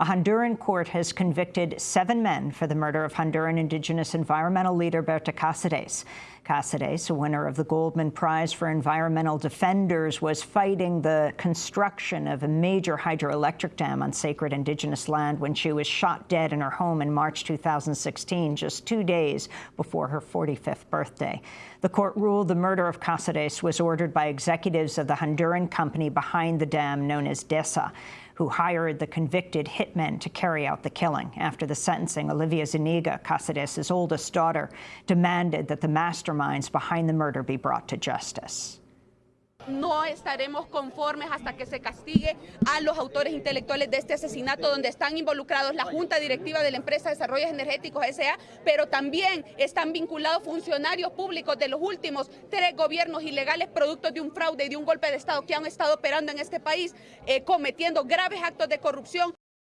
A Honduran court has convicted seven men for the murder of Honduran indigenous environmental leader Berta Cáceres. Cáceres, a winner of the Goldman Prize for Environmental Defenders, was fighting the construction of a major hydroelectric dam on sacred indigenous land when she was shot dead in her home in March 2016, just two days before her 45th birthday. The court ruled the murder of Cáceres was ordered by executives of the Honduran company behind the dam known as DESA who hired the convicted hitmen to carry out the killing. After the sentencing, Olivia Zuniga, Cáceres' oldest daughter, demanded that the masterminds behind the murder be brought to justice. No estaremos conformes hasta que se castigue a los autores intelectuales de este asesinato, donde están involucrados la Junta Directiva de la empresa Desarrollos Energéticos S.A., pero también están vinculados funcionarios públicos de los últimos tres gobiernos ilegales producto de un fraude y de un golpe de Estado que han estado operando en este país, eh, cometiendo graves actos de corrupción.